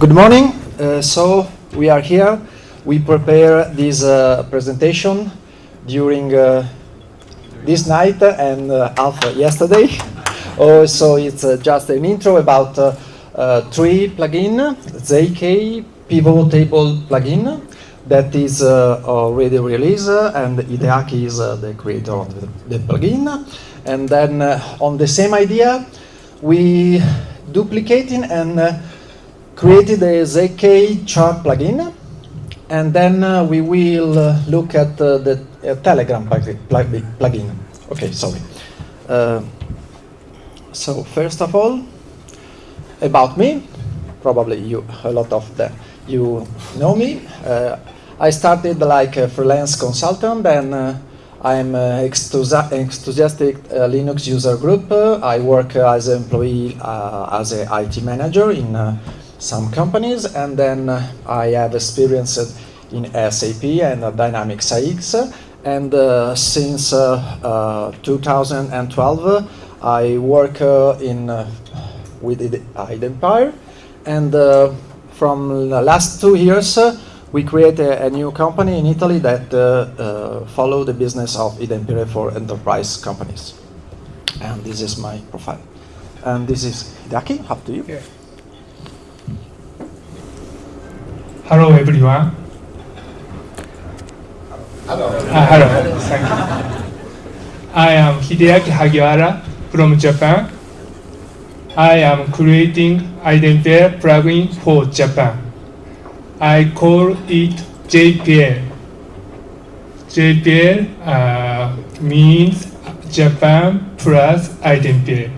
Good morning. Uh, so we are here. We prepare this uh, presentation during uh, this night and uh, half yesterday. so it's uh, just an intro about uh, three plugin, ZK pivot table plugin that is already released and Hideaki is the creator of the, the plugin. And then on the same idea, we duplicating and created a ZK chart plugin, and then uh, we will uh, look at uh, the uh, Telegram plugin. Okay, sorry. Uh, so first of all, about me, probably you a lot of the, you know me. Uh, I started like a freelance consultant, and I'm an enthusiastic Linux user group. I work as an employee as an IT manager in some companies, and then uh, I have experience in SAP and uh, Dynamics AX, and uh, since 2012 I work in with iDempiere, and from the last two years we create a, a, new company in Italy that uh, uh, follow the business of iDempiere for enterprise companies. And this is my profile. And this is Hideaki, up to you. Yeah. Hello everyone. Hello. Uh, hello. Thank you. I am Hideaki Hagiwara from Japan. I am creating iDempiere plugin for Japan. I call it JPL. JPL uh, means Japan plus iDempiere.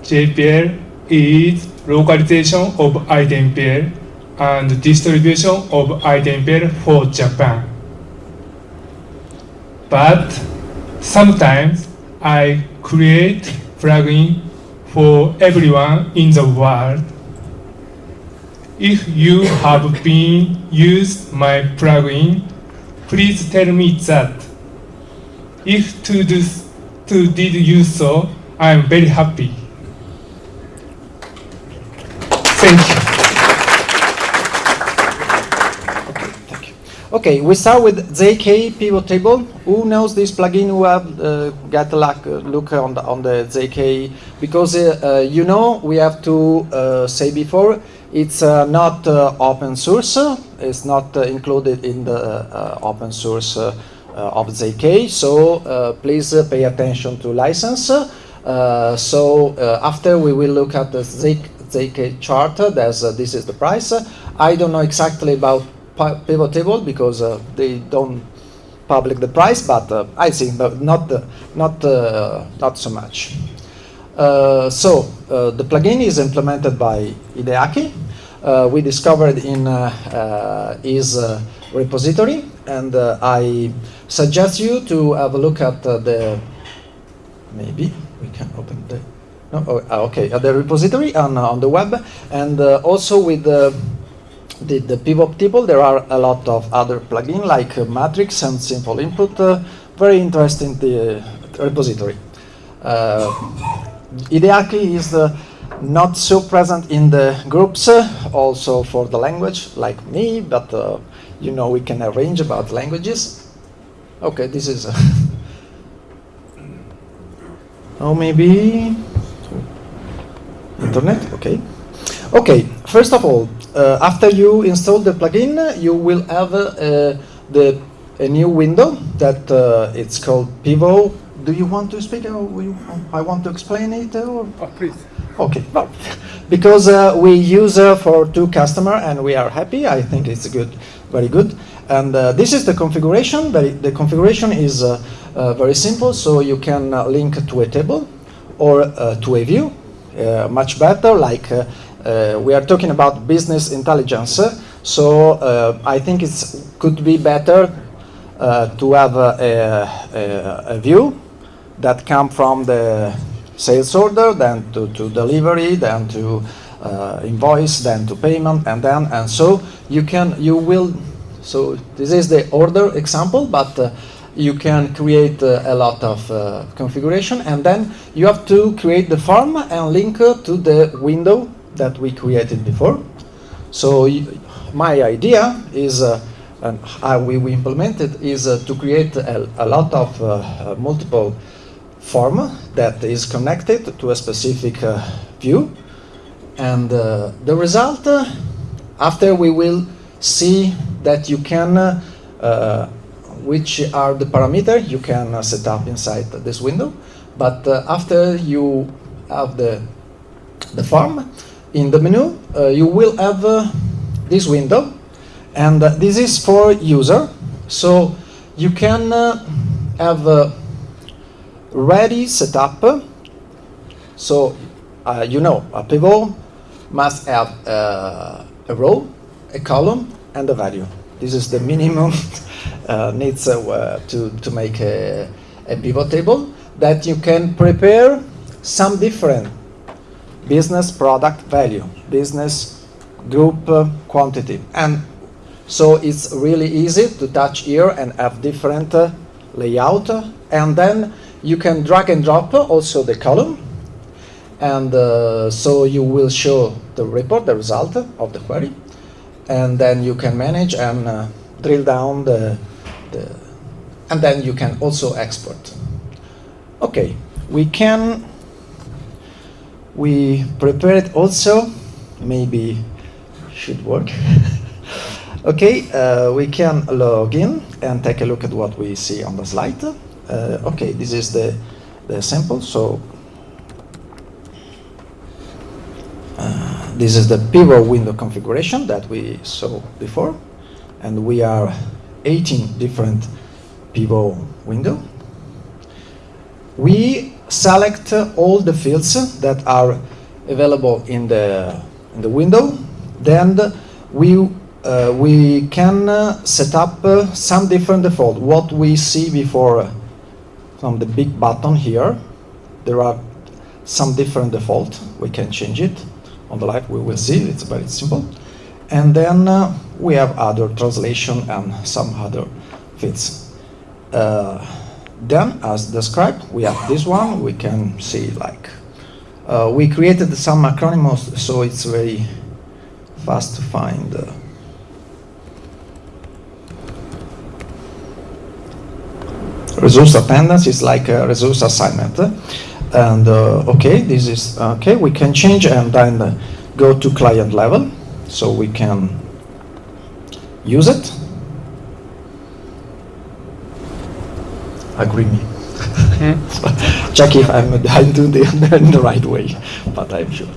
JPL is localization of iDempiere and distribution of iDempiere for Japan. But sometimes I create plugin for everyone in the world. If you have been used my plugin, please tell me that. If to, do, to did you so, I am very happy. Thank you. Okay, we start with ZK pivot table. Who knows this plugin? Who have uh, got a look, uh, look on the on the ZK? Because uh, uh, you know we have to uh, say before it's uh, not open source. It's not included in the open source of ZK. So please pay attention to license. so after we will look at the ZK, ZK chart. This is the price. I don't know exactly about pivot table because uh, they don't public the price, but uh, I think but not uh, not not so much. Uh, so uh, the plugin is implemented by Hideaki. Uh, we discovered in his repository, and I suggest you to have a look at the maybe we can open the no oh, ah, okay the repository on on the web and also with the the, the pivot table, there are a lot of other plugins like uh, Matrix and Simple Input. Uh, very interesting the uh, repository. Uh, Hideaki is uh, not so present in the groups, uh, also for the language, like me, but you know we can arrange about languages. Okay, this is... oh, maybe... Internet, okay. Okay, first of all, after you install the plugin, you will have uh, the a new window that uh, it's called Pivot. Do you want to speak? Or you, I want to explain it. Or? Oh, please. Okay, well, because uh, we use uh, for two customer and we are happy. I think it's good, very good. And uh, this is the configuration. But the configuration is very simple, so you can link to a table or to a view. much better, like uh, we are talking about business intelligence, so uh, I think it could be better uh, to have a, a, a, view that come from the sales order, then to, to delivery, then to uh, invoice, then to payment, and then and so you can you will. So this is the order example, but uh, you can create uh, a lot of uh, configuration, and then you have to create the form and link to the window that we created before. So my idea is, uh, and how we, we implemented, is uh, to create a, a lot of uh, multiple form that is connected to a specific uh, view. And uh, the result, uh, after we will see that you can, which are the parameter you can set up inside this window. But after you have the, the form, in the menu, uh, you will have uh, this window, and uh, this is for user. So you can have ready setup. So you know a pivot must have a row, a column, and a value. This is the minimum uh, needs uh, to, to make a, a, pivot table that you can prepare some different business product value, business group uh, quantity. And so it's really easy to touch here and have different uh, layout. And then you can drag and drop also the column. And uh, so you will show the report, the result of the query. And then you can manage and uh, drill down the, the, and then you can also export. Okay, we can we prepared also, maybe should work. okay, uh, we can log in and take a look at what we see on the slide. Uh, okay, this is the, the sample. So uh, this is the pivot window configuration that we saw before. And we are 18 different pivot window. We select all the fields that are available in the, in the window. Then we, uh, we can uh, set up uh, some different default. What we see before uh, from the big button here, there are some different default. We can change it. On the left we will see, it's very simple. And then we have other translation and some other fields. Uh, then, as described, we have this one. We can see like uh, we created some acronyms, so it's very fast to find. Uh, resource attendance is like a resource assignment. And uh, okay, this is okay. We can change and then uh, go to client level, so we can use it. Agree me. Hmm? check if I'm, I'm doing the, in the right way, but I'm sure.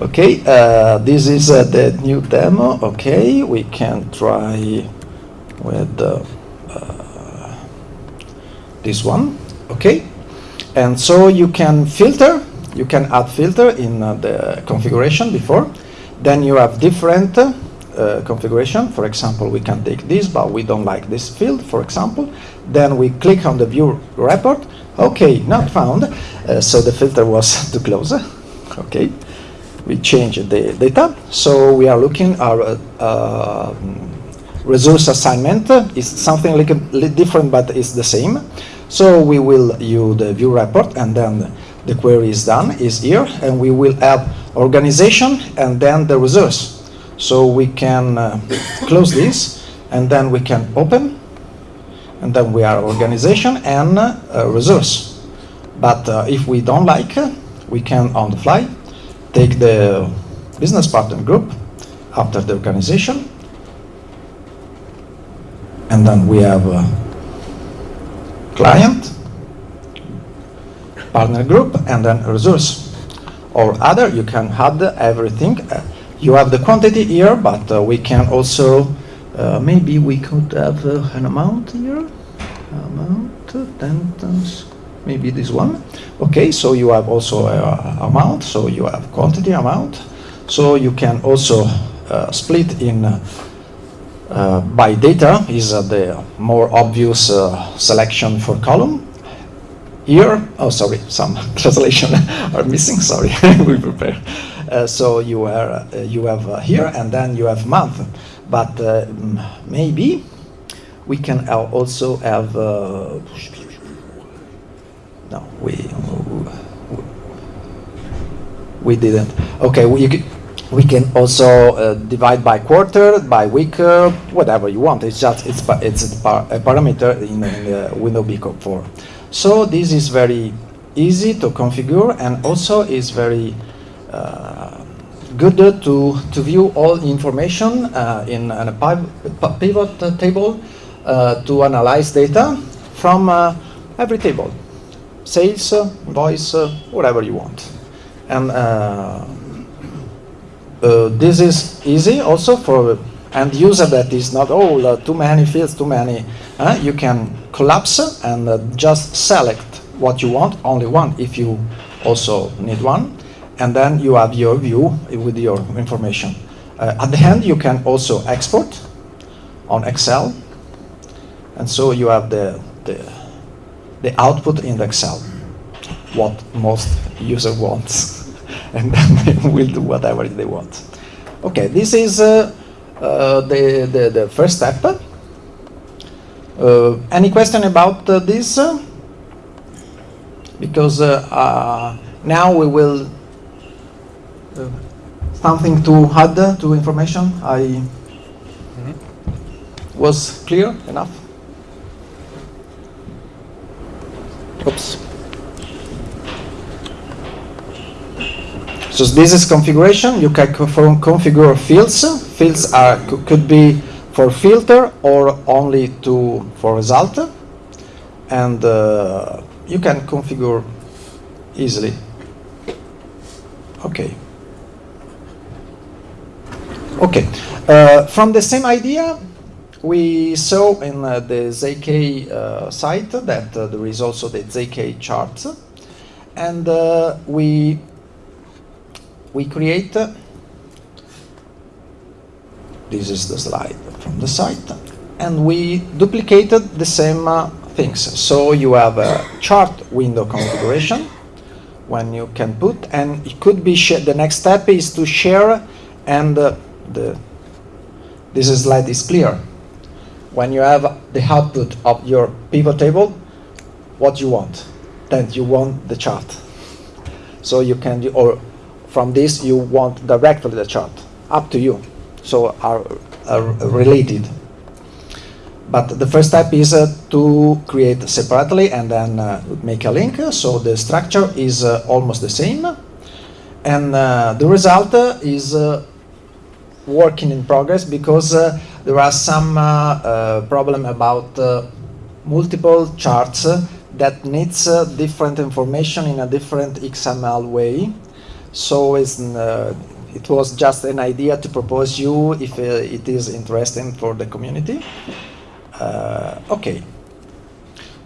Okay, uh, this is uh, the new demo. Okay, we can try with uh, this one. Okay, and so you can filter, you can add filter in uh, the configuration before. Then you have different uh, configuration. For example, we can take this, but we don't like this field, for example. Then we click on the view report. Okay, not found. Uh, so the filter was too close. Okay, we change the data. So we are looking our uh, uh, resource assignment It's something like different, but it's the same. So we will use the view report and then the query is done, is here, and we will add organization and then the resource. So we can uh, close this and then we can open and then we are organization and uh, resource. But uh, if we don't like, we can on the fly take the business partner group after the organization and then we have client, partner group, and then resource. Or other, you can add everything. You have the quantity here, but uh, we can also uh, maybe we could have uh, an amount here. Amount, ten times, maybe this one. Okay, so you have also uh, amount, so you have quantity amount. So you can also uh, split in uh, by data is the more obvious selection for column. Here, oh sorry, some translation are missing, sorry, we prepare. Uh, so you, are, uh, you have uh, here and then you have month but uh, maybe we can also have uh, no we we didn't okay we, we can also uh, divide by quarter, by week, uh, whatever you want. It's just it's it's a, par- a parameter in, in the window Bcop 4. So this is very easy to configure and also is very uh, good to to view all information uh, in, in a pivot table uh, to analyze data from uh, every table, sales, uh, whatever you want, and. This is easy also for end user that is not oh uh, too many fields too many uh, you can collapse and uh, just select what you want only one if you also need one and then you have your view with your information uh, at the end you can also export on excel and so you have the the, the output in the excel what most user wants and then they will do whatever they want. Okay, this is uh, uh, the, the, the first step. Uh, any question about uh, this? Because uh, now we will something to add to information. I was clear enough. Oops. So this is configuration. You can configure fields. Fields are could be for filter or only to for result, and uh, you can configure easily. Okay. Okay. Uh, from the same idea, we saw in uh, the ZK uh, site that uh, there is also the ZK chart, and uh, we we create uh, this is the slide from the site. And we duplicated the same things. So you have a chart window configuration when you can put and it could be the next step is to share and the this slide is clear. When you have the output of your pivot table what you want? Then you want the chart. So you can or from this you want directly the chart. Up to you. So are, are related. But the first step is uh, to create separately and then uh, make a link. So the structure is uh, almost the same. And uh, the result uh, is uh, working in progress because uh, there are some uh, uh, problem about multiple charts that needs different information in a different XML way. So it's, it was just an idea to propose you if uh, it is interesting for the community. Uh, okay,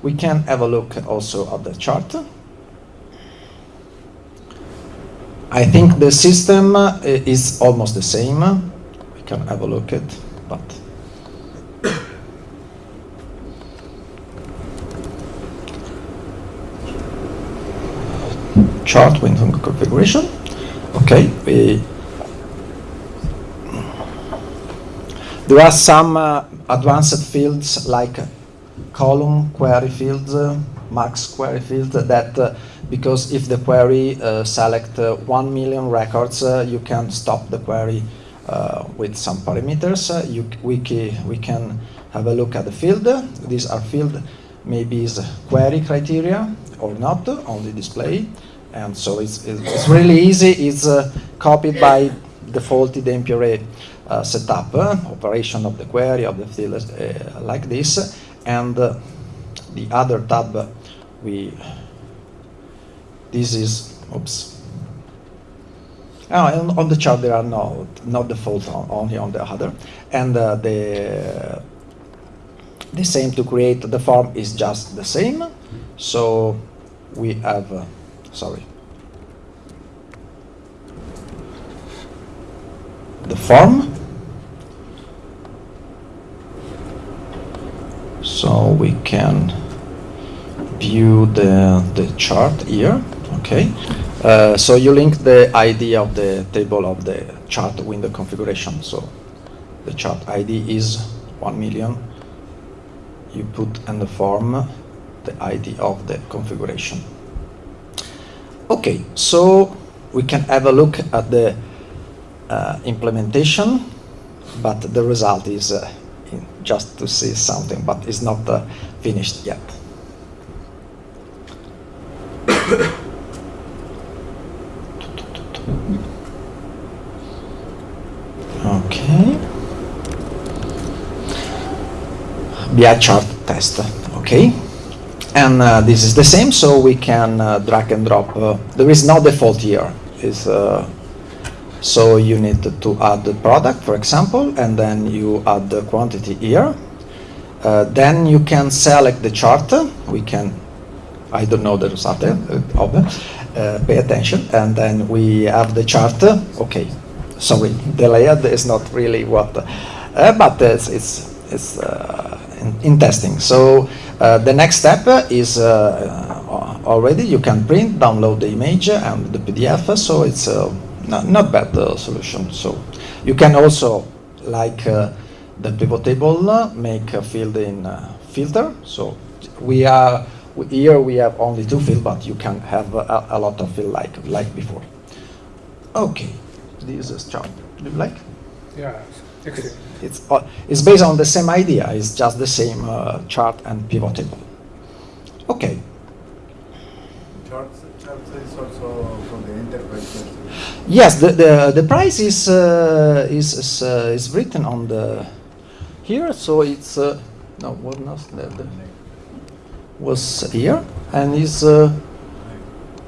we can have a look also at the chart. I think the system is almost the same. Can have a look at, but chart window configuration. Okay, we there are some uh, advanced fields like column query fields, uh, max query field that uh, because if the query uh, select uh, 1 million records, uh, you can stop the query with some parameters. Uh, you, we, we can have a look at the field. These are field maybe is query criteria or not, only display. And so it's, it's really easy. It's uh, copied by default the MPRA uh, setup, uh, operation of the query of the field uh, like this. And uh, the other tab, uh, we, this is, oops. Oh, on the chart there are no, not default, on, only on the other. And uh, the, the same to create the form is just the same. So we have, uh, sorry. The form. So we can view the, the chart here. Okay. Uh, so you link the ID of the table of the chart window configuration. So the chart ID is 1 million. You put in the form the ID of the configuration. Okay, so we can have a look at the uh, implementation, but the result is uh, just to see something, but it's not uh, finished yet. Okay. BI chart test. Okay. And uh, this is the same, so we can uh, drag and drop. Uh, there is no default here. Is uh, so you need to add the product, for example, and then you add the quantity here. Uh, then you can select the chart. We can, I don't know the result them. Uh, pay attention, and then we have the chart. Okay, sorry, the layout is not really what, but it's it's, it's in, in testing. So uh, the next step is uh, already you can print, download the image and the PDF. So it's uh, not, not bad uh, solution. So you can also like uh, the pivot table uh, make a field in uh, filter. So we are here we have only two fields, but you can have a, a lot of field like like before. Okay, this is chart. Do you like? Yeah, excellent. It's uh, it's based on the same idea. It's just the same uh, chart and pivot table. Okay. Charts, charts is also for the enterprise. Yes, the the, the price is uh, is is, uh, is written on the here, so it's uh, no what the, the was here and is uh,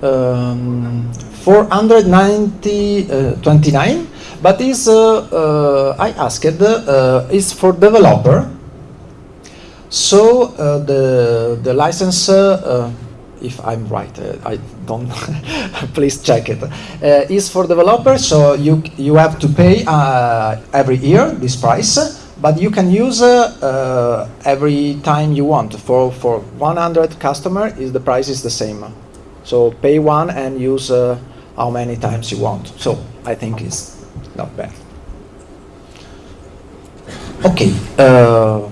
um, 490 uh, 29 but is uh, uh, I asked uh, is for developer. So the the license if I'm right I don't please check it. Is for developer, so you you have to pay every year this price but you can use uh, uh, every time you want. For for 100 customer is the price is the same. So pay one and use uh, how many times you want. So I think it's not bad okay uh,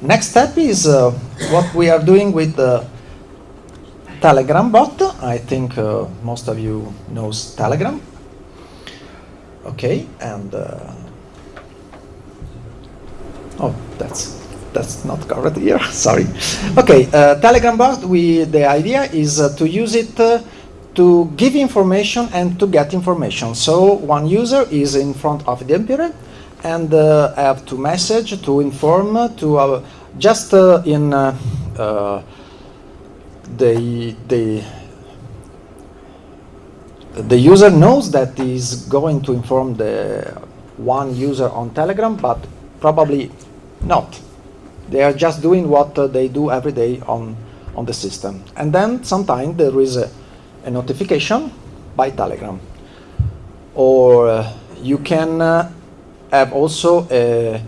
next step is uh, what we are doing with the Telegram bot. I think uh, most of you knows Telegram. Okay, and uh, oh, that's that's not covered here. Sorry. Okay, uh, Telegram bot. We the idea is uh, to use it. To give information and to get information. So one user is in front of the Emperor and uh, have to message to inform to uh, just uh, in uh, uh, the the the user knows that is going to inform the one user on Telegram, but probably not. They are just doing what uh, they do every day on on the system, and then sometimes there is a, a notification by Telegram, or uh, you can uh, have also a,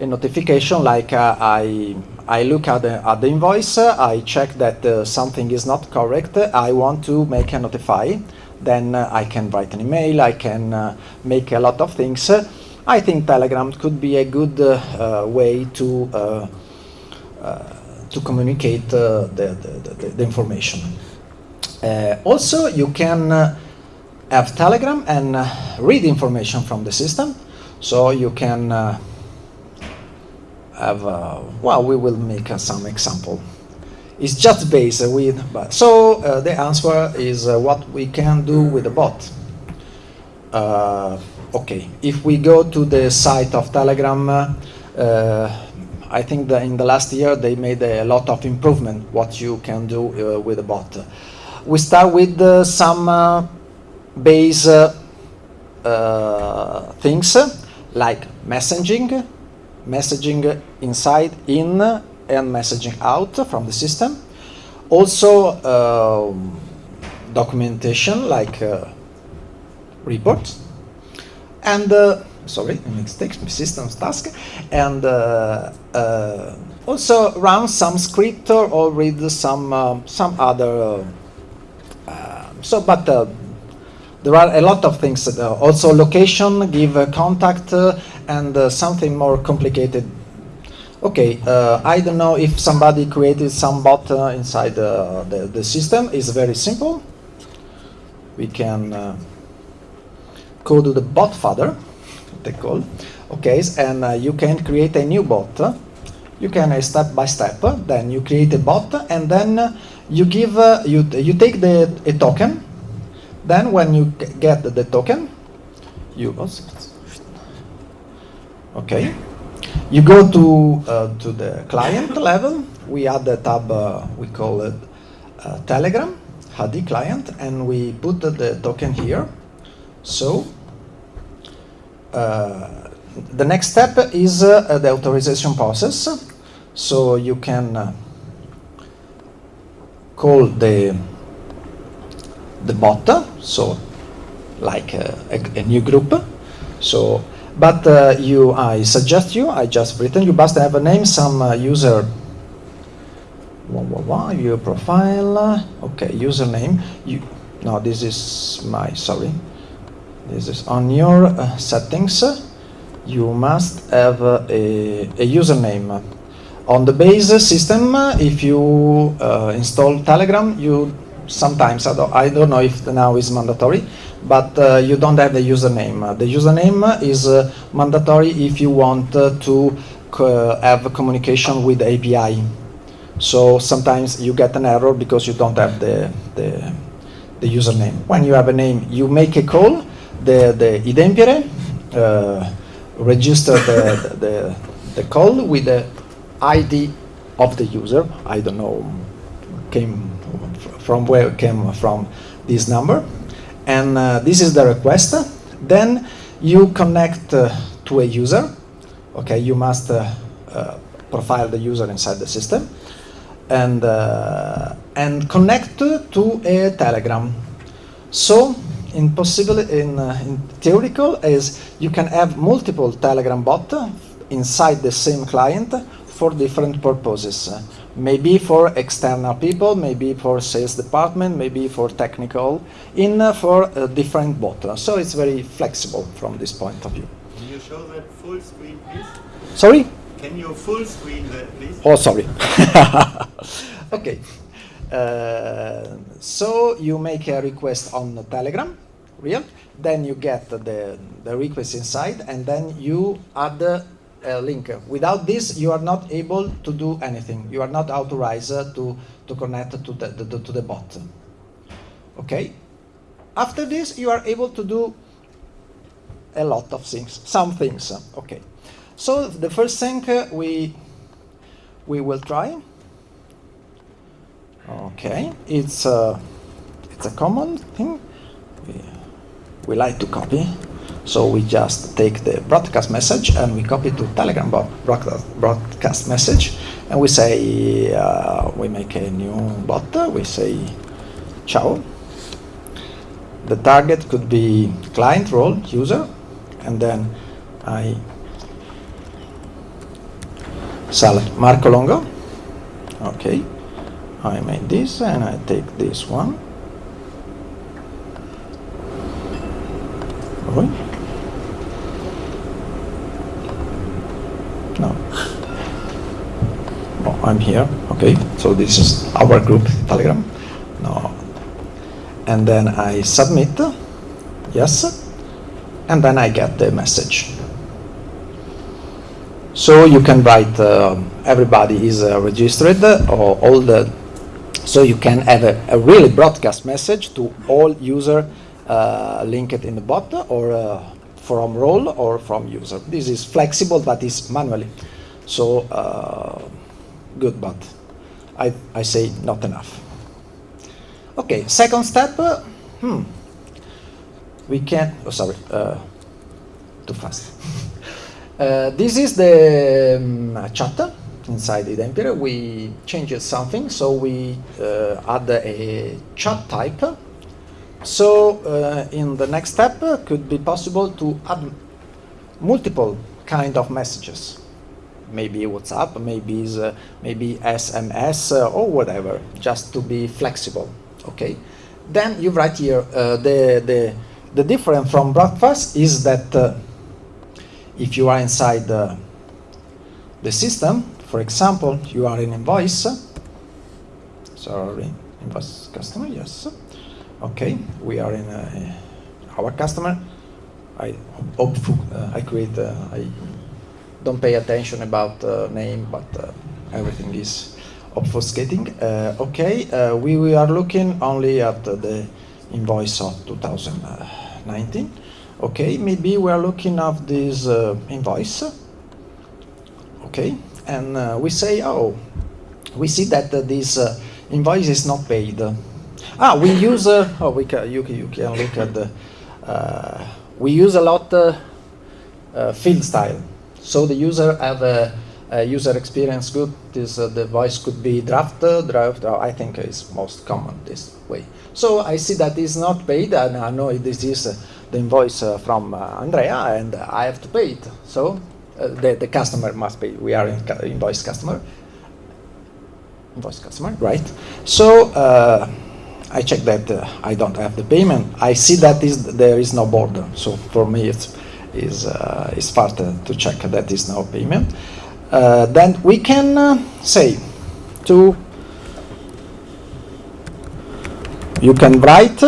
a notification like uh, I I look at the, at the invoice, uh, I check that uh, something is not correct, I want to make a notify, then uh, I can write an email, I can make a lot of things. I think Telegram could be a good way to to communicate the, the, the, the information. Uh, also, you can uh, have Telegram and uh, read information from the system. So you can have, well, we will make some example. It's just based with, but so uh, the answer is uh, what we can do with the bot. Uh, okay, if we go to the site of Telegram, I think that in the last year they made a lot of improvement what you can do with the bot. We start with uh, some uh, base uh, things like messaging, messaging inside, in, and messaging out from the system. Also, um, documentation like uh, reports, and uh, sorry, mistakes, systems task, and also run some script or, read some um, some other. Uh, uh, so, but uh, there are a lot of things. Uh, also, location, give a contact, uh, and uh, something more complicated. Okay, uh, I don't know if somebody created some bot uh, inside uh, the, the system. It's very simple. We can uh, code the BotFather, they call. Okay, and uh, you can create a new bot. You can uh, step by step. Then you create a bot, and then uh, you give uh, you you take the a token. Then when you get the token, you okay. You go to uh, to the client level. We add the tab uh, we call it uh, Telegram HD client, and we put the, token here. So uh, the next step is uh, the authorization process. So you can call the the bot, so like uh, a, a new group. So, but uh, you, I suggest you, I just written, you must have a name, some uh, user. Wah, wah, wah, your profile. uh, Okay, username. You, no, this is my sorry. This is on your uh, settings. You must have a, a username. On the base system, if you uh, install Telegram, you sometimes, I don't, I don't know if now is mandatory, but uh, you don't have the username. The username is uh, mandatory if you want uh, to have communication with the API. So sometimes you get an error because you don't have the, the, the username. When you have a name, you make a call, the, the iDempiere, uh, register the, the, the call with the ID of the user. I don't know, came from where came from this number. And uh, this is the request. Then you connect uh, to a user. Okay, you must uh, uh, profile the user inside the system and uh, and connect to a Telegram. So, in possible, in, uh, in theoretical, is you can have multiple Telegram bot inside the same client for different purposes. Uh, Maybe for external people, maybe for sales department, maybe for technical, in uh, for a different bot. So it's very flexible from this point of view. Can you show that full screen, please? Sorry? Can you full screen that, please? Oh, sorry. okay. Uh, so you make a request on the Telegram, real. Then you get the, the request inside, and then you add a link. Without this, you are not able to do anything. You are not authorized uh, to, to connect to the, the, to the bot. Okay. After this, you are able to do a lot of things, some things. Okay. So the first thing uh, we we will try. Okay, it's a it's a common thing. We, we like to copy, so we just take the broadcast message and we copy to Telegram broadcast, message, and we say uh, we make a new bot. We say ciao. The target could be client role user, and then I select Marco Longo. Okay, I made this and I take this one. Oi. No. Oh, I'm here. Okay, so this is our group Telegram. No. And then I submit. Yes. And then I get the message. So you can write uh, everybody is uh, registered or all the so you can have a, a really broadcast message to all user uh, linked in the bot or uh, from role or from user. This is flexible but is manually. So uh, good, but I, I say not enough. Okay, second step. uh, hmm. We can. Oh, sorry. Uh, too fast. Uh, this is the um, chat inside the Empire. We changed something, so we uh, add a chat type. So uh, in the next step, uh, could be possible to add multiple kind of messages. Maybe WhatsApp, maybe is, uh, maybe SMS uh, or whatever, just to be flexible. Okay. Then you write here uh, the the the difference from broadcast is that. Uh, if you are inside the, the system, for example, you are in invoice, sorry, invoice customer, yes, okay, we are in uh, our customer, I hopeful, uh, I create. I don't pay attention about uh, name, but uh, everything is obfuscating. Uh, okay, uh, we, we are looking only at the invoice of 2019. Okay, maybe we are looking at this invoice. Okay, and we say, oh, we see that this invoice is not paid. Ah, we use. Oh, we can. You, you can look at the. We use a lot uh, uh, field style. So the user have a, a user experience good. This uh, the voice could be draft, uh, draft. I think is most common this way. So I see that is not paid, and I know this is uh, the invoice uh, from uh, Andrea, and I have to pay it. So uh, the the customer must pay. We are in invoice customer. Invoice customer, right? So. Uh, I check that I don't have the payment. I see that is there is no border. So for me, it's is uh, is part uh, to check that is no payment. Uh, then we can uh, say to you can write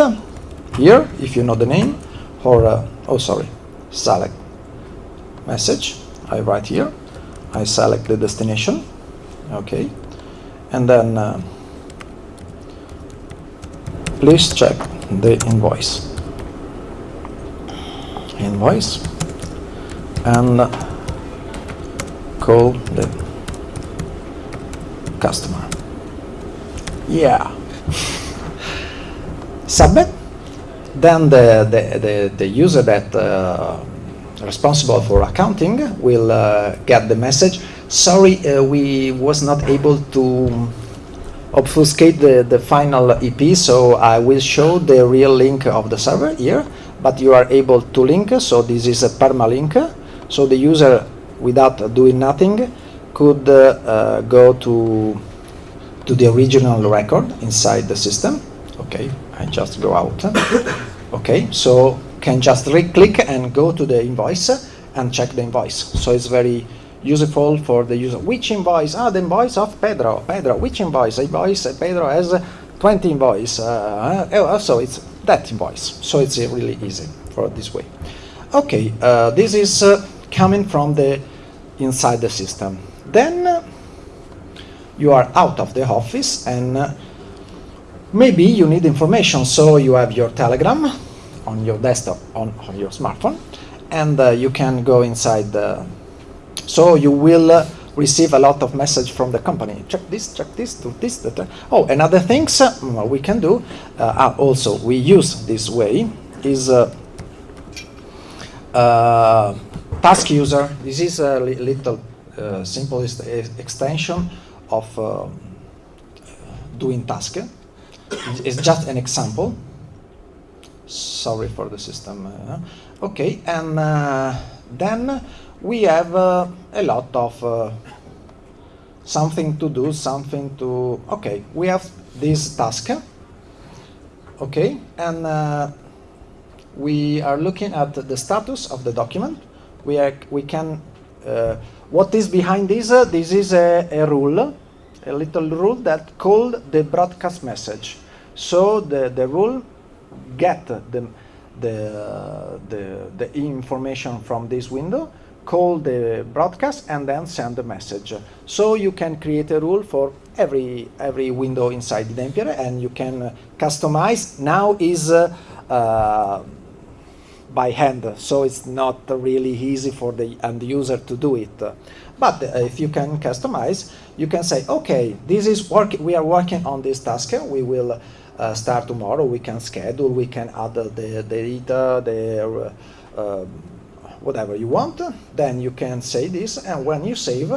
here if you know the name or oh sorry select message. I write here. I select the destination. Okay, and then. Uh, please check the invoice invoice and call the customer. Yeah. Submit. Then the, the, the, the user that uh, responsible for accounting will uh, get the message. Sorry uh, we was not able to obfuscate the, the final EP, so I will show the real link of the server here, but you are able to link, so this is a permalink, so the user, without doing nothing, could uh, uh, go to, to the original record inside the system. Okay, I just go out. okay, so can just right-click and go to the invoice and check the invoice. So it's very useful for the user. Which invoice? Ah, the invoice of Pedro. Pedro, which invoice? Invoice Pedro has 20 invoice. Uh, uh, so it's that invoice. So it's uh, really easy for this way. Okay, uh, this is uh, coming from the inside the system. Then uh, you are out of the office and uh, maybe you need information. So you have your Telegram on your desktop on, on your smartphone, and uh, you can go inside the so you will uh, receive a lot of message from the company. Check this, check this, do this, that. Oh, and other things uh, mm, we can do. Uh, also, we use this way is task user. This is a li- little uh, simplest extension of uh, doing task. It's- just an example. Sorry for the system. uh, okay, and uh, then we have uh, a lot of uh, something to do, something to. Okay, we have this task. Okay, and we are looking at the status of the document. We are we can. Uh, what is behind this? Uh, this is a, a rule, a little rule that called the broadcast message. So the the rule get the the the, the information from this window call the broadcast and then send the message. So you can create a rule for every every window inside the iDempiere and you can customize. Now is uh, uh, by hand, so it's not really easy for the end user to do it. But if you can customize, you can say, okay, this is work. We are working on this task. We will uh, start tomorrow. We can schedule. We can add the, the data, the uh, um, whatever you want. Then you can say this, and when you save,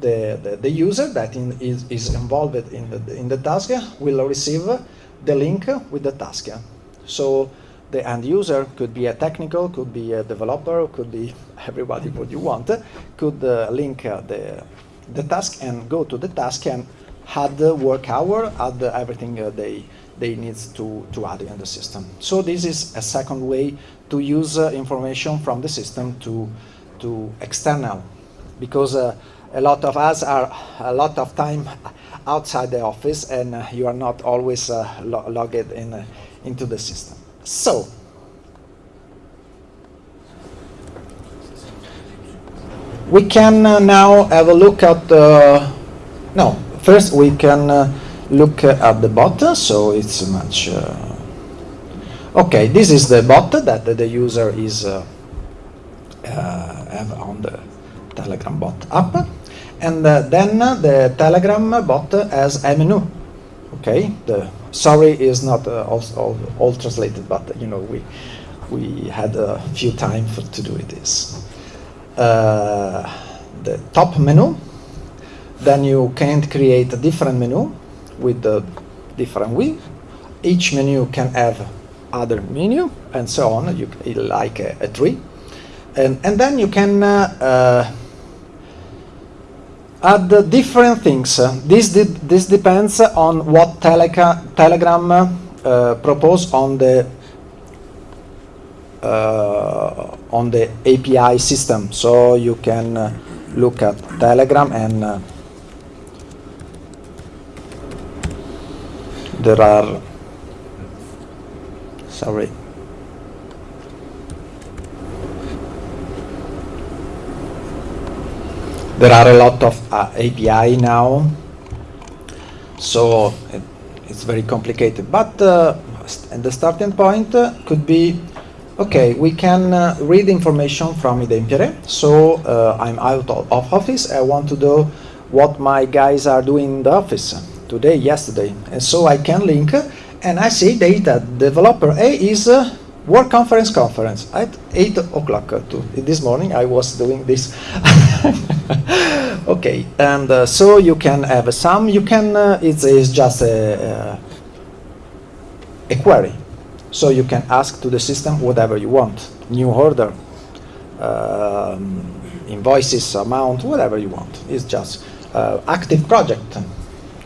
the, the, the user that in, is, is involved in the, in the task will receive the link with the task. So the end user could be a technical, could be a developer, could be everybody what you want, could uh, link uh, the, the task and go to the task and add the work hour, add the everything uh, they, they need to, to add in the system. So this is a second way to use uh, information from the system to, to external, because uh, a lot of us are a lot of time outside the office and uh, you are not always lo- logged in, into the system. So, we can uh, now have a look at the, no, first we can uh, look at the bot, so it's much, uh, okay, this is the bot that the user is uh, uh, have on the Telegram bot app, and then the Telegram bot has a menu, okay, the sorry is not uh, all, all, all translated but you know we we had a few time for, to do it this uh, the top menu. Then you can create a different menu with the different width. each menu can have other menu and so on. You like a, a tree. And, and then you can uh, uh, uh, different things. This, this depends on what Teleca- Telegram uh, propose on the uh, on the API system. So you can uh, look at Telegram and uh, there are sorry there are a lot of uh, API now, so it, it's very complicated. But uh, st- and the starting point uh, could be, okay, we can uh, read information from iDempiere. So uh, I'm out of, of office. I want to know what my guys are doing in the office today, yesterday, and so I can link, uh, and I see data. Developer A is. Uh, Work conference conference. At 8 o'clock uh, this morning I was doing this. Okay and uh, so you can have some you can uh, it's, it's just a, a query. So you can ask to the system whatever you want. New order um, invoices amount whatever you want. It's just uh, active project.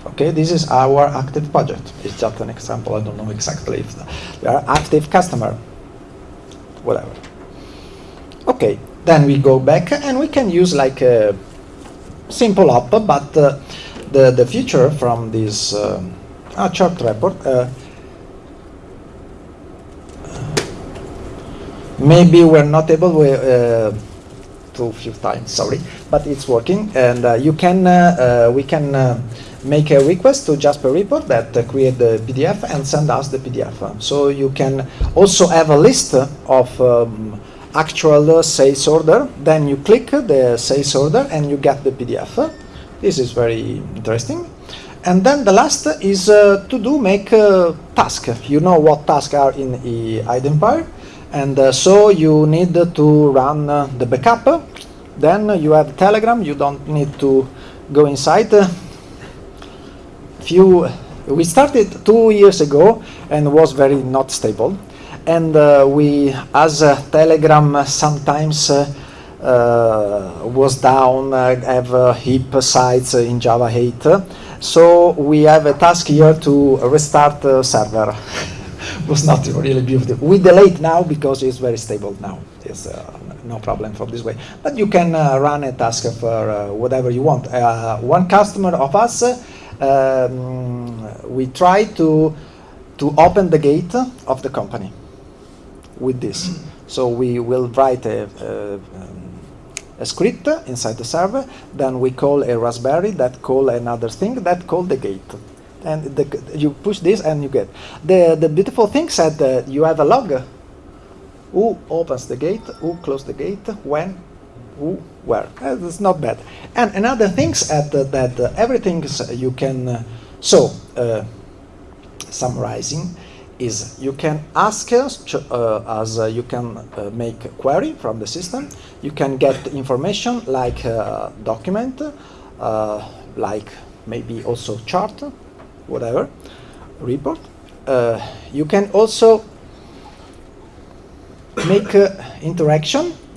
Okay this is our active project. It's just an example. I don't know exactly if we are active customer whatever. Okay, then we go back and we can use like a simple app, but uh, the the feature from this uh, ah, chart report. Uh, maybe we're not able we, uh, to few times, sorry, but it's working, and uh, you can uh, uh, we can. Uh, make a request to Jasper Report that uh, create the PDF and send us the PDF. So you can also have a list of um, actual uh, sales order. Then you click the sales order and you get the PDF. This is very interesting. And then the last is uh, to do make a task. You know what tasks are in iDempiere. And uh, so you need to run uh, the backup. Then you have Telegram. You don't need to go inside few we started two years ago and was very not stable. And uh, we as uh, telegram sometimes uh, uh, was down uh, have uh, heap sites in java 8 so we have a task here to restart the server. Was not really beautiful we delayed now because it's very stable now. It's no problem from this way. But you can run a task for whatever you want. One customer of us um, we try to to open the gate of the company with this. So we will write a, a, um, a, script inside the server, then we call a Raspberry that call another thing that call the gate. And the, you push this and you get. The, the beautiful thing said that you have a log. Who opens the gate, who close the gate, when, who, where. Uh, it's not bad. And another things at uh, that uh, everything you can. Uh, so uh, summarizing is you can ask us uh, as you can make a query from the system. You can get information like document, like maybe also chart, whatever, report. you can also make interaction uh,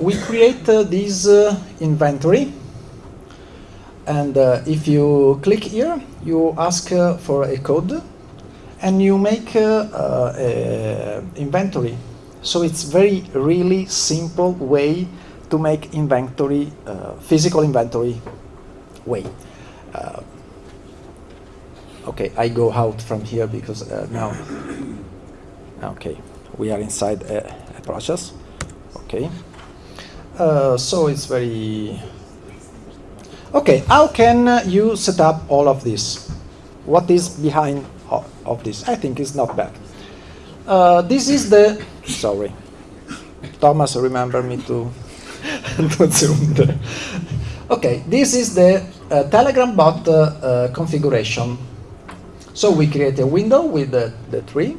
we create uh, this uh, inventory. And uh, if you click here you ask uh, for a code and you make uh, a inventory. So it's very really simple way to make inventory physical inventory way. Okay I go out from here because now okay we are inside a, a process. Okay Uh, so it's very okay. How can you set up all of this? What is behind of, this? I think it's not bad. Uh, this is the sorry, Thomas. Remember me to there. Okay, this is the uh, Telegram bot uh, uh, configuration. So we create a window with the, the tree.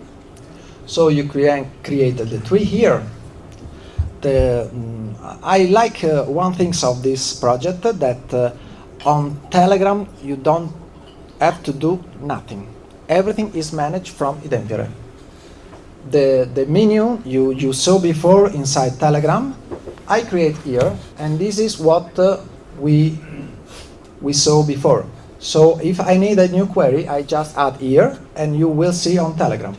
So you create created the tree here. The, mm, I like uh, one thing of this project that uh, on Telegram you don't have to do nothing. Everything is managed from iDempiere. The, the menu you, you saw before inside Telegram, I create here, and this is what uh, we, we saw before. So if I need a new query, I just add here, and you will see on Telegram.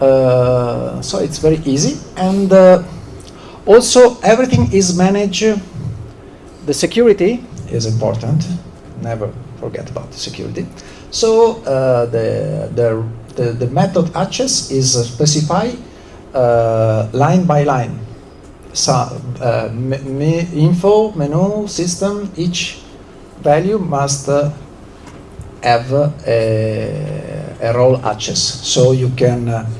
Uh, so it's very easy, and uh, also everything is managed. The security is important. Never forget about the security. So uh, the, the, the, the method access is specified uh, line by line. So, uh, me, info, menu, system, each value must uh, have a, a role access. So you can uh,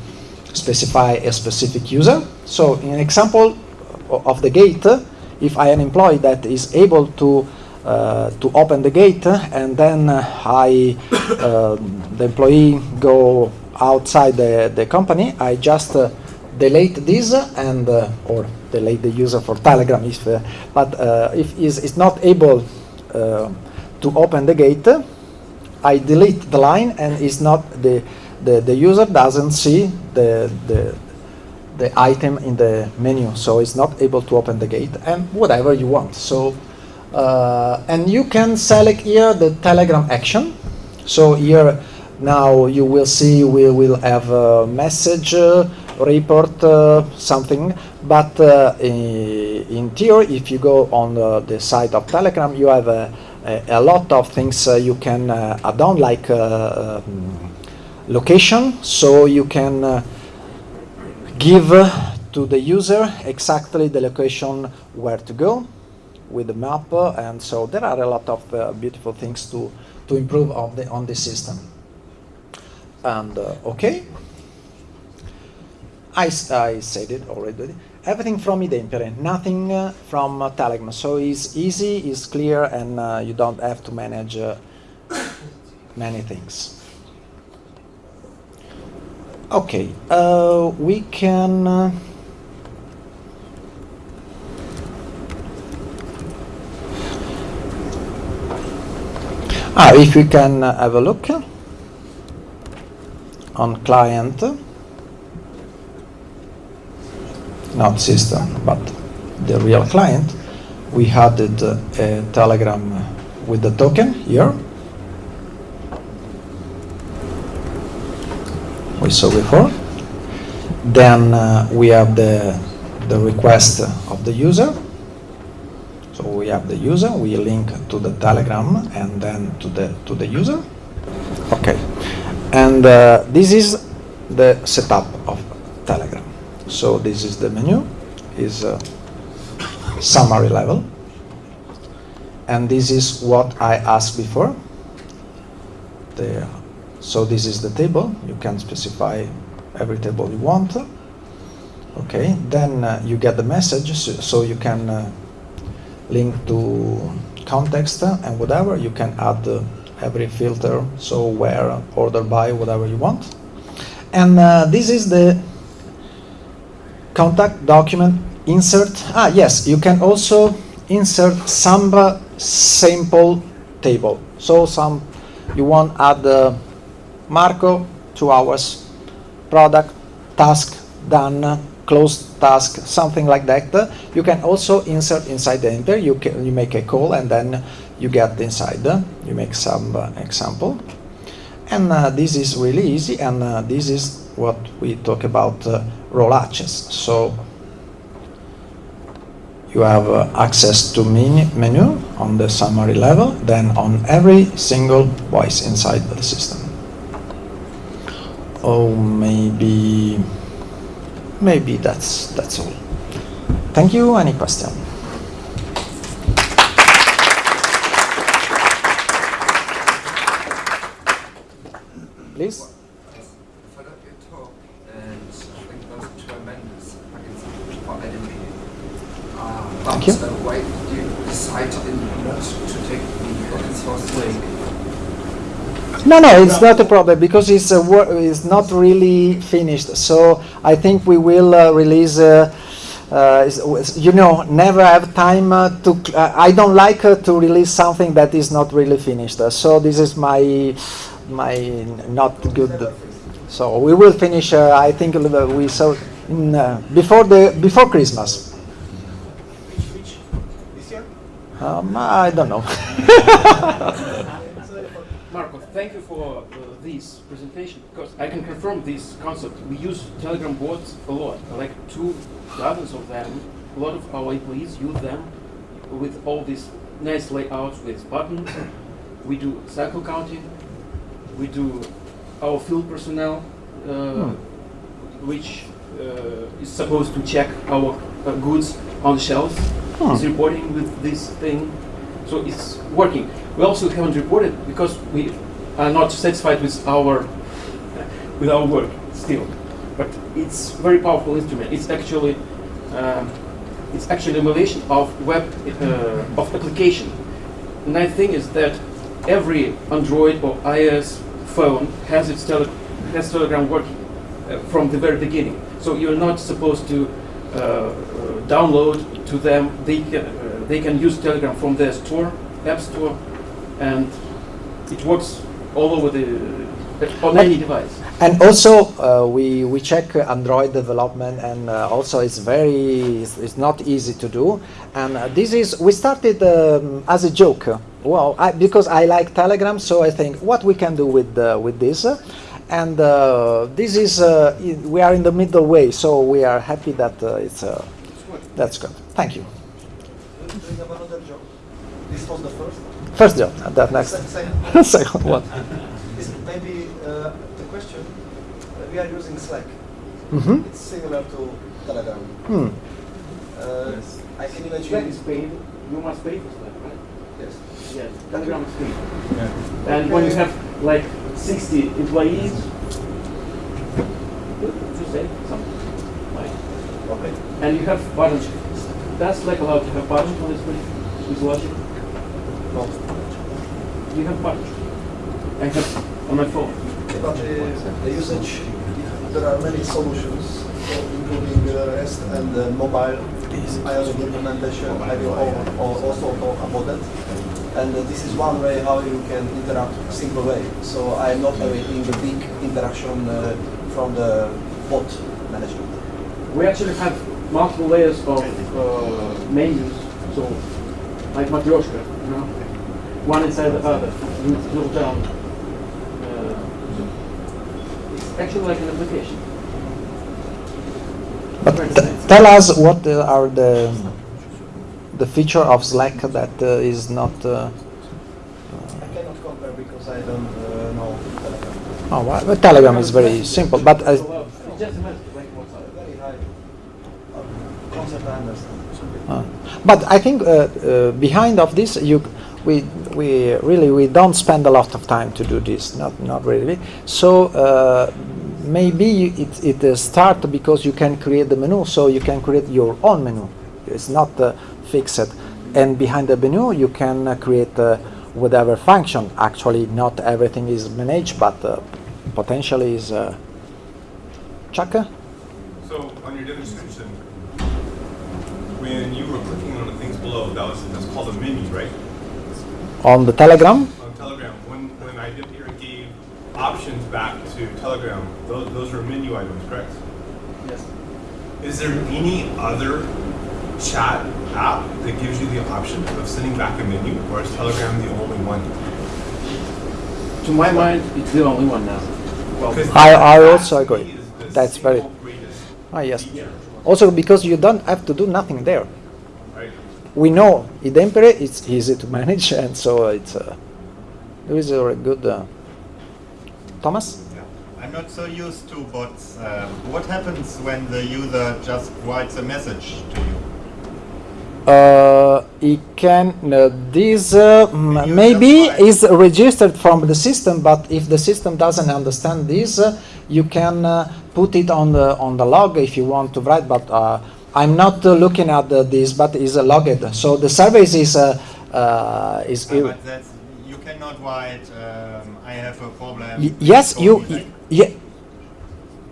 specify a specific user. So in example of the gate, if I an employee that is able to uh, to open the gate and then I um, the employee go outside the, the company, I just uh, delete this and uh, or delete the user for Telegram if uh, but if is is not able to open the gate, I delete the line and is not the the, the user doesn't see the, the the item in the menu, so it's not able to open the gate and whatever you want. So uh, and you can select here the Telegram action. So here now you will see we will have a message, uh, report, uh, something. But uh, in, in theory, if you go on uh, the site of Telegram, you have a, a, a lot of things uh, you can add on, like um, location. So you can give to the user exactly the location where to go with the map, and so there are a lot of uh, beautiful things to, to improve on the, on the system. And uh, okay, I, I said it already. Everything from iDempiere, nothing uh, from uh. So it's easy, it's clear, and uh, you don't have to manage uh, many things. Okay, we can. Ah, if we can uh, have a look on client, not system, but the real client, we added uh, a telegram with the token here. We saw before. Then uh, we have the, the request of the user so we have the user, we link to the Telegram and then to the to the user. Okay, and uh, this is the setup of Telegram. So this is the menu, is uh, summary level, and this is what I asked before. The, so this is the table. You can specify every table you want. Okay, then uh, you get the message, so, you can uh, link to context and whatever. You can add uh, every filter, so where, order by, whatever you want. And uh, this is the contact document insert. Ah, yes, you can also insert some sample table. So some, you want add uh, Marco, two hours, product, task, done, closed task, something like that. You can also insert inside the enter. You can you make a call and then you get inside. You make some uh, example, and uh, this is really easy. And uh, this is what we talk about uh, role access. So you have uh, access to menu, menu on the summary level, then on every single voice inside the system oh maybe maybe that's that's all thank you any question please Thank you. So why did you decide to, not to take the open source way? No, no, it's not a problem because it's a wor- it's not really finished. So I think we will uh, release. Uh, uh, you know, never have time uh, to. Uh, I don't like uh, to release something that is not really finished. Uh, so this is my my not good. So we will finish. Uh, I think uh, we saw in, before the before Christmas. Which, which? This year? Um, I don't know. Thank you for uh, this presentation because I can confirm this concept. We use Telegram bots a lot, like two dozens of them. A lot of our employees use them with all these nice layouts with buttons. We do cycle counting. We do our field personnel, uh, which uh, is supposed to check our uh, goods on the shelves. Hmm. Is reporting with this thing, so it's working. We also haven't reported because we are not satisfied with our with our work still. But it's very powerful instrument. It's actually um, it's actually emulation of web uh, of application. The nice thing is that every Android or iOS phone has its tele- has Telegram working uh, from the very beginning. So you're not supposed to uh, uh, download to them. They can uh, they can use Telegram from their store, App Store, and it works all over the on any device. And also, uh, we, we check uh, Android development, and uh, also it's very it's, it's not easy to do. And uh, this is we started um, as a joke. Well, I, because I like Telegram, so I think what we can do with uh, with this. and uh, this is uh, we are in the middle way, so we are happy that uh, it's uh, that's good. Thank you. Do you have another job? This was the first. First job, and that next Second, second one. is maybe uh, the question. Uh, we are using Slack. hmm It's similar to Telegram. Hmm. Uh, I can Slack imagine. is paid. You must pay for Slack, right? Yes. Yes. Telegram is paid. And when you have like 60 employees, you say something. Like, Okay. and you have buttons. That's like allowed to have buttons on this screen with logic. No. You have buttons. I have on my phone. But uh, the usage, there are many solutions, so including uh, REST and uh, mobile iOS implementation. I will al- al- also talk about that. And uh, this is one way how you can interact simple way. So I'm not awaiting the big interaction uh, from the bot management. We actually have multiple layers of uh, menus, so like Matryoshka, you know, one inside the other, you drill down. Uh, it's actually like an application. But Very t- nice. tell us what uh, are the the feature of Slack that uh, is not. Uh, I cannot compare because I don't uh, know Telegram. oh, well, but Telegram is very simple, but It's just a message, like WhatsApp. Very high concept I understand. uh, but I think uh, uh, behind of this you we we really we don't spend a lot of time to do this, not not really. So. Uh, Maybe it, it uh, start because you can create the menu, so you can create your own menu. It's not uh, fixed, and behind the menu you can uh, create uh, whatever function. Actually, not everything is managed, but potentially is. Uh, Chaka? So on your demonstration, when you were clicking on the things below, that was that's called a menu, right? On the Telegram? On Telegram, when when I did here gave options back to Telegram, those those were menu items, correct? Yes. Is there any other chat app that gives you the option of sending back a menu, or is Telegram the only one? To my mind, it's the only one now. Well, 'Cause I- I also to agree. me, is the That's very- single Ah, yes. Also because you don't have to do nothing there. We know iDempiere it's easy to manage, and so it's uh, there is a good. Uh, Thomas? I'm not so used to bots. Um, what happens when the user just writes a message to you? Uh, It can uh, this uh, maybe is registered from the system, but if the system doesn't understand this, uh, you can uh, put it on the on the log if you want to write. But uh, I'm not uh, looking at the, this, but is uh, logged. So the service is uh, uh, is. Uh, but that's, you cannot write, um, I have a problem. Yes, you. Yeah.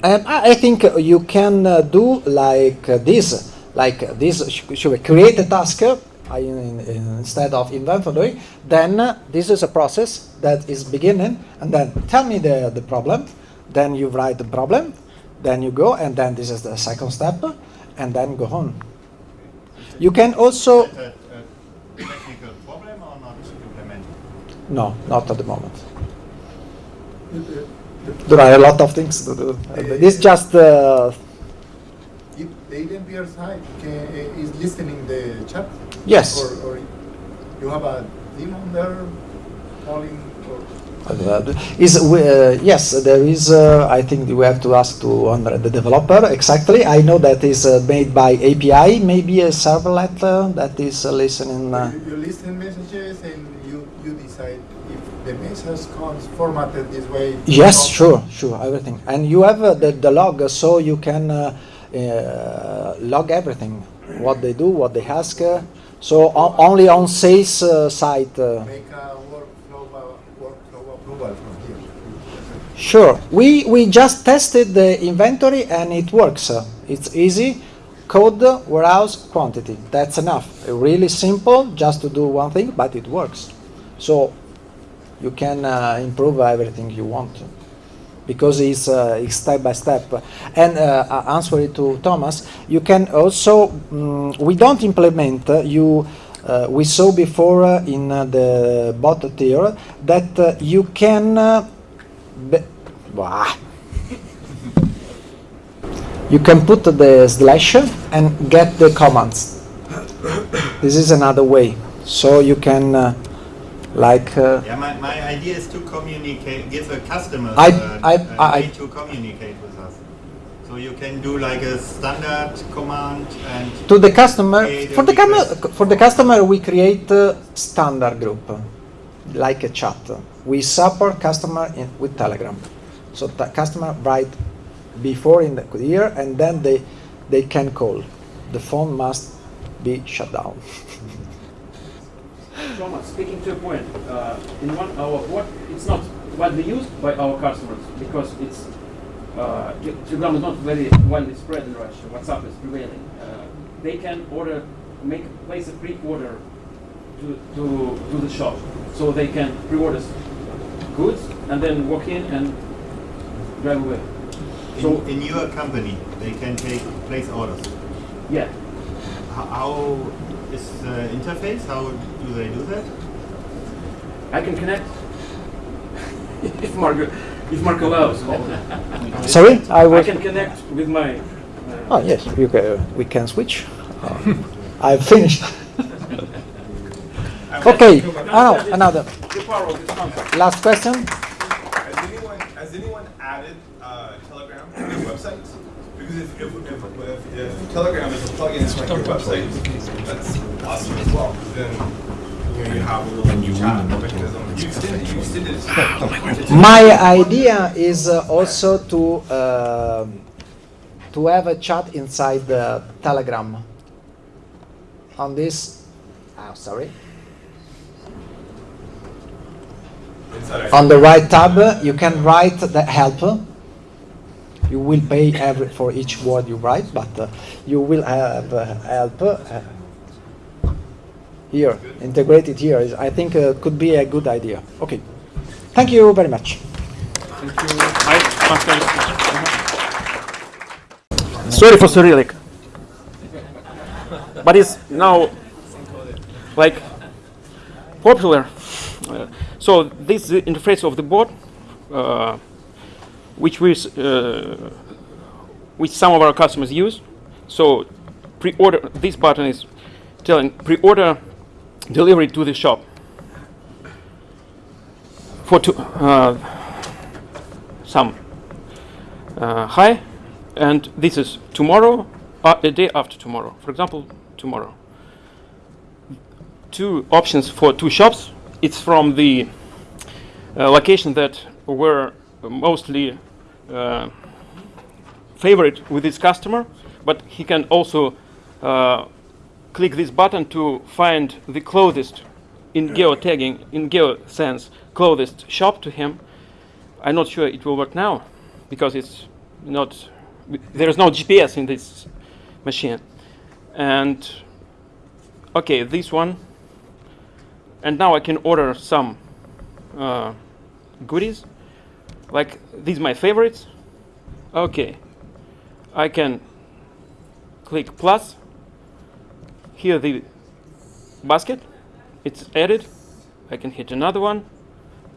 Um, I I think uh, you can uh, do like uh, this, like uh, this. Should we create a task uh, in, in, instead of inventory? Then uh, this is a process that is beginning, and then tell me the the problem. Then you write the problem, then you go, and then this is the second step, and then go on. You can also a, a technical problem or not implemented? no, not at the moment. There are a lot of things to do. This just. Uh, If the iDempiere side can, is listening the chat? Yes. Or, or you have a team on there calling or? Is uh, yes, there is. Uh, I think we have to ask to the developer exactly. I know that is uh, made by API, maybe a servlet uh, that is uh, listening. Uh, You, you listen messages and you, you decide if the message comes formatted this way. yes, sure, sure, everything. And you have uh, the, the log, uh, so you can uh, uh, log everything, what they do, what they ask. Uh, so only on sales uh, side. Uh, Make a workflow, uh, workflow approval from here. Sure. We we just tested the inventory and it works. Uh, It's easy. Code, warehouse, quantity. That's enough. Really simple, just to do one thing, but it works. So you can uh, improve everything you want because it's, uh, it's step by step. And uh, uh, answer it to Thomas, you can also, mm, we don't implement, uh, you, uh, we saw before uh, in uh, the bot tier that uh, you can, be- you can put the slash and get the commands. This is another way. So you can, uh, like, uh, Yeah, my, my idea is to communicate, give a customer I- uh, I- a I- way to communicate with us. So you can do like a standard command and to the customer for the request. for the customer we create a standard group like a chat we support customer in, with telegram so the customer write before in the year and then they they can call the phone must be shut down Thomas, speaking to a point, uh, in one hour, what it's not widely used by our customers because it's uh, Telegram is not very widely spread in Russia. WhatsApp is prevailing. Uh, they can order, make place a pre-order to to to the shop, so they can pre-order s- goods and then walk in and drive away. in, So in your company they can take place orders. yeah, How, how is the interface? How do they do that? I can connect if Mark if Mark allows. sorry i I can connect with my. Uh, oh yes you ca- we can switch Uh, i've finished okay oh, another the power of this concept. last question Has anyone has anyone added uh, Telegram to their website? Because if, if, if, if, if Telegram is a plugin to like your website, that's awesome as well. 'cause then you know you have a little chat mechanism. You extend you extend it. My idea is uh, also to um to have a chat inside the Telegram. On this, oh, sorry, Inside on the right tab, you can write the help. You will pay every for each word you write, but uh, you will have uh, help uh, here integrated here. Is, I think uh, could be a good idea. Okay, thank you very much. Thank you. Sorry for Cyrillic. But it's now like popular. Uh, so this is the interface of the board, uh, which we, uh, which some of our customers use. So pre-order, this button is telling pre-order delivery to the shop for to, uh, some uh, high, and this is tomorrow, uh, a day after tomorrow. For example, tomorrow. two options for two shops. It's from the uh, location that were mostly uh, favorite with his customer, but he can also uh, click this button to find the closest in geotagging, in geo sense, closest shop to him. I'm not sure it will work now because it's not, there is no GPS in this machine. And okay, this one. And now I can order some uh, goodies. Like these my favorites. Okay. I can click plus. Here the basket. It's added. I can hit another one.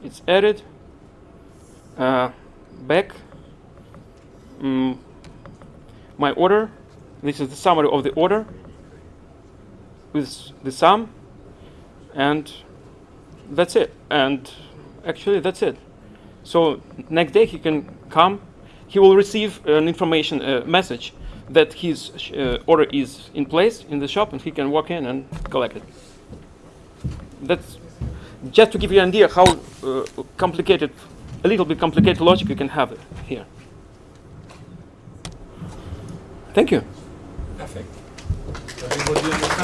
It's added. Uh, back. Mm, my order. This is the summary of the order with the sum and that's it. And actually that's it. So next day he can come. He will receive an information uh, message that his uh, order is in place in the shop and he can walk in and collect it. That's just to give you an idea how uh, complicated a little bit complicated logic you can have here. Thank you. Perfect. Everybody understand?